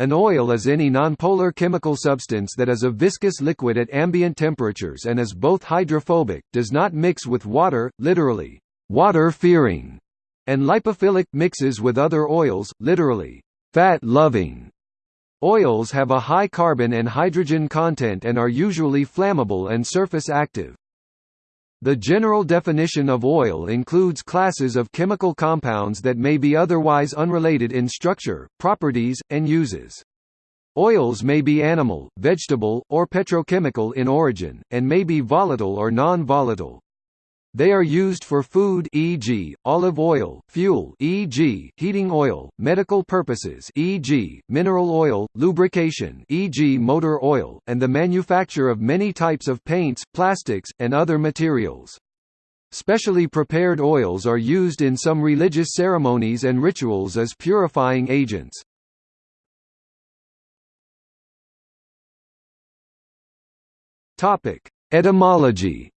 An oil is any nonpolar chemical substance that is a viscous liquid at ambient temperatures and is both hydrophobic, does not mix with water, literally, water-fearing, and lipophilic mixes with other oils, literally, fat-loving. Oils have a high carbon and hydrogen content and are usually flammable and surface active. The general definition of oil includes classes of chemical compounds that may be otherwise unrelated in structure, properties, and uses. Oils may be animal, vegetable, or petrochemical in origin, and may be volatile or non-volatile. They are used for food e.g., olive oil, fuel e.g., heating oil, medical purposes e.g., mineral oil, lubrication e.g., motor oil, and the manufacture of many types of paints, plastics, and other materials. Specially prepared oils are used in some religious ceremonies and rituals as purifying agents. Topic: Etymology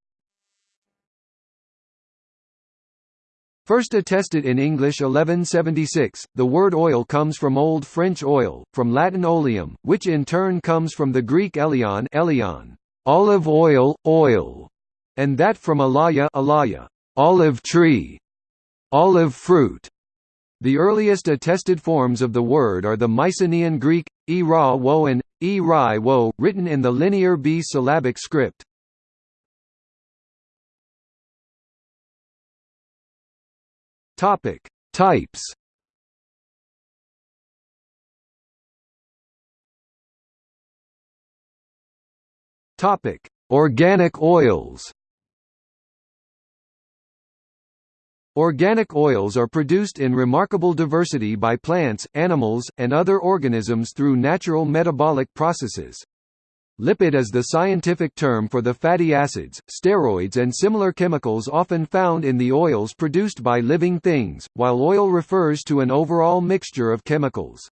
First attested in English 1176, the word oil comes from Old French oil, from Latin oleum, which in turn comes from the Greek eleon, eleon olive oil, oil, and that from alaya, alaya olive tree, olive fruit. The earliest attested forms of the word are the Mycenaean Greek, e ra wo and e ri wo, written in the linear B syllabic script. Topic: Types. Topic: Organic oils. Organic oils are produced in remarkable diversity by plants, animals, and other organisms through natural metabolic processes. Lipid is the scientific term for the fatty acids, steroids and similar chemicals often found in the oils produced by living things, while oil refers to an overall mixture of chemicals.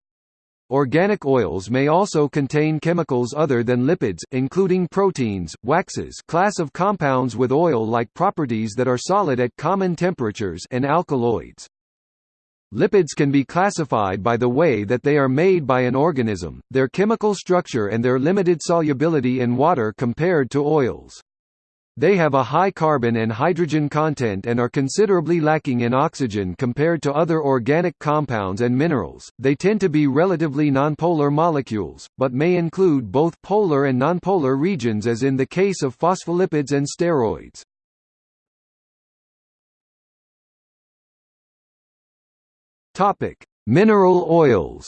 Organic oils may also contain chemicals other than lipids, including proteins, waxes class of compounds with oil-like properties that are solid at common temperatures and alkaloids. Lipids can be classified by the way that they are made by an organism, their chemical structure and their limited solubility in water compared to oils. They have a high carbon and hydrogen content and are considerably lacking in oxygen compared to other organic compounds and minerals. They tend to be relatively nonpolar molecules, but may include both polar and nonpolar regions as in the case of phospholipids and steroids. Topic: Mineral oils.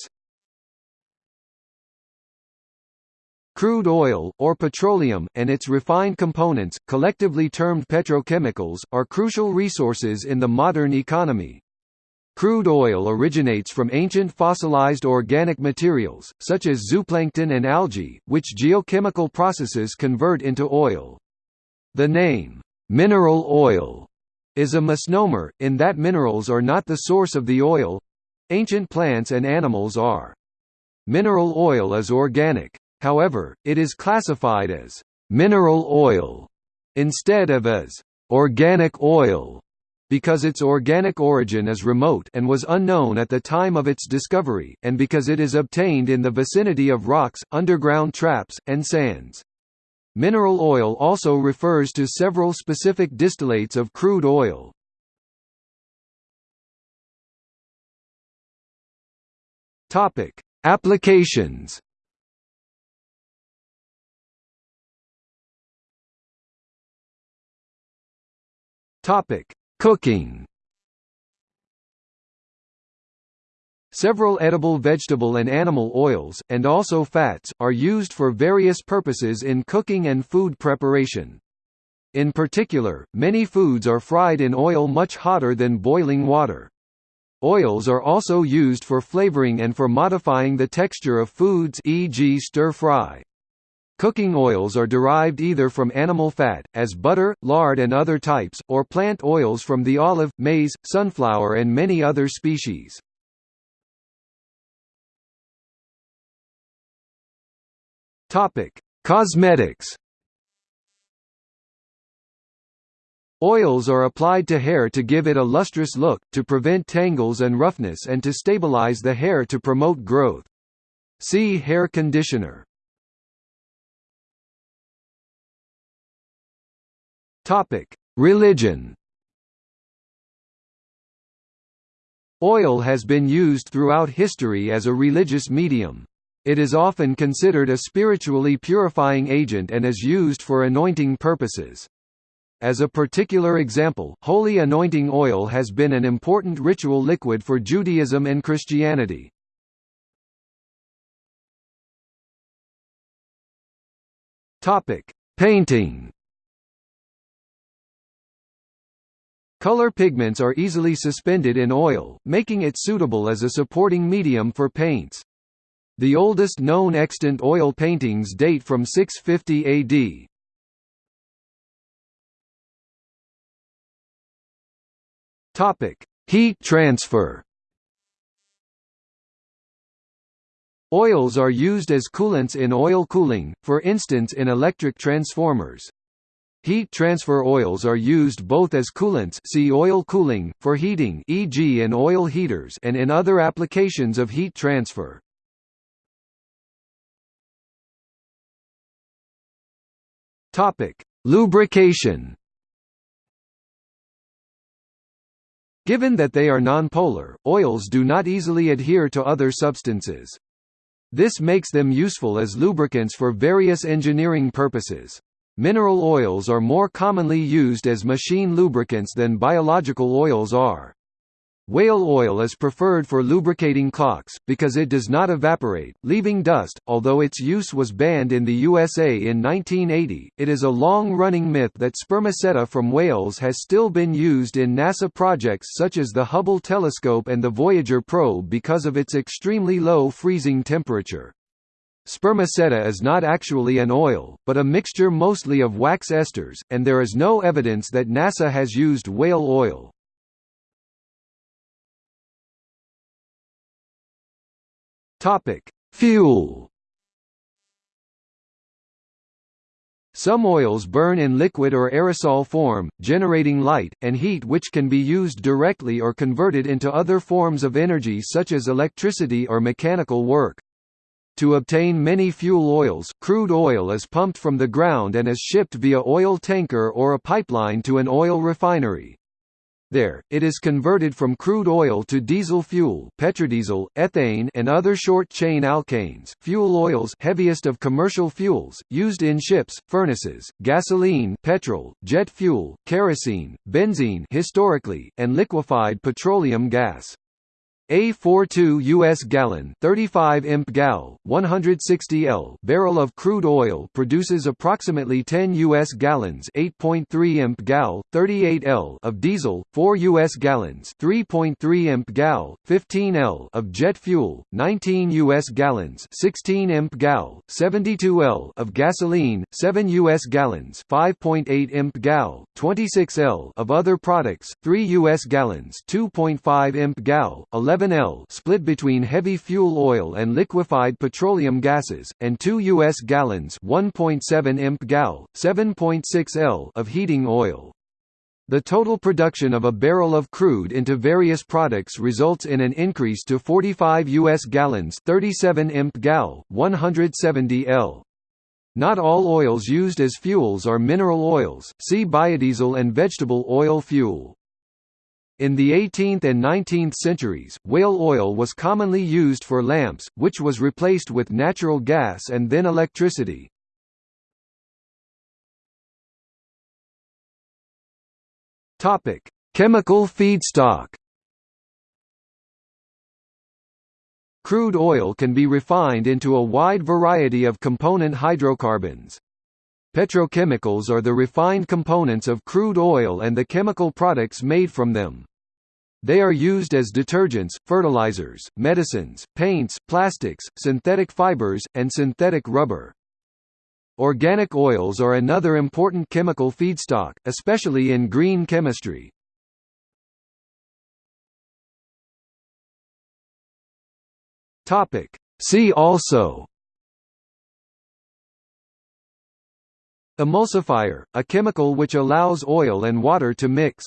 Crude oil, or petroleum, and its refined components, collectively termed petrochemicals, are crucial resources in the modern economy. Crude oil originates from ancient fossilized organic materials, such as zooplankton and algae, which geochemical processes convert into oil. The name, mineral oil, is a misnomer, in that minerals are not the source of the oil ancient plants and animals are. Mineral oil is organic. However, it is classified as mineral oil instead of as organic oil because its organic origin is remote and was unknown at the time of its discovery, and because it is obtained in the vicinity of rocks, underground traps, and sands. Mineral oil also refers to several specific distillates of crude oil. Topic: Applications. Topic: Cooking. Several edible vegetable and animal oils, and also fats, are used for various purposes in cooking and food preparation. In particular, many foods are fried in oil much hotter than boiling water. Oils are also used for flavoring and for modifying the texture of foods e.g. stir-fry. Cooking oils are derived either from animal fat, as butter, lard and other types, or plant oils from the olive, maize, sunflower and many other species. Topic: Cosmetics. Oils are applied to hair to give it a lustrous look, to prevent tangles and roughness and to stabilize the hair to promote growth. See hair conditioner. Topic: Religion. Oil has been used throughout history as a religious medium. It is often considered a spiritually purifying agent and is used for anointing purposes. As a particular example, holy anointing oil has been an important ritual liquid for Judaism and Christianity. Painting. Color pigments are easily suspended in oil, making it suitable as a supporting medium for paints. The oldest known extant oil paintings date from 650 AD. Topic: Heat transfer. Oils are used as coolants in oil cooling, for instance in electric transformers. Heat transfer oils are used both as coolants see oil cooling, for heating e.g. in oil heaters and in other applications of heat transfer. Lubrication Given that they are nonpolar, oils do not easily adhere to other substances. This makes them useful as lubricants for various engineering purposes. Mineral oils are more commonly used as machine lubricants than biological oils are. Whale oil is preferred for lubricating clocks, because it does not evaporate, leaving dust. Although its use was banned in the USA in 1980, it is a long running myth that spermaceti from whales has still been used in NASA projects such as the Hubble telescope and the Voyager probe because of its extremely low freezing temperature. Spermaceti is not actually an oil, but a mixture mostly of wax esters, and there is no evidence that NASA has used whale oil. Topic: Fuel. Some oils burn in liquid or aerosol form, generating light, and heat which can be used directly or converted into other forms of energy such as electricity or mechanical work. To obtain many fuel oils, crude oil is pumped from the ground and is shipped via oil tanker or a pipeline to an oil refinery. There, it is converted from crude oil to diesel fuel petrodiesel, ethane and other short-chain alkanes fuel oils heaviest of commercial fuels, used in ships, furnaces, gasoline petrol, jet fuel, kerosene, benzene historically, and liquefied petroleum gas. A 42 US gallon 35 imp gal 160 L barrel of crude oil produces approximately 10 US gallons 8.3 imp gal 38 L of diesel 4 US gallons 3.3 imp gal 15 L of jet fuel 19 US gallons 16 imp gal 72 L of gasoline 7 US gallons 5.8 imp gal 26 L of other products 3 US gallons 2.5 imp gal 11 11 L split between heavy fuel oil and liquefied petroleum gases, and 2 U.S. gallons 1.7 imp gal, 7.6 L of heating oil. The total production of a barrel of crude into various products results in an increase to 45 U.S. gallons 37 imp gal, 170 L. Not all oils used as fuels are mineral oils, see biodiesel and vegetable oil fuel. In the 18th and 19th centuries, whale oil was commonly used for lamps, which was replaced with natural gas and then electricity. Topic: Chemical feedstock. Crude oil can be refined into a wide variety of component hydrocarbons. Petrochemicals are the refined components of crude oil and the chemical products made from them. They are used as detergents, fertilizers, medicines, paints, plastics, synthetic fibers, and synthetic rubber. Organic oils are another important chemical feedstock, especially in green chemistry. See also Emulsifier, a chemical which allows oil and water to mix.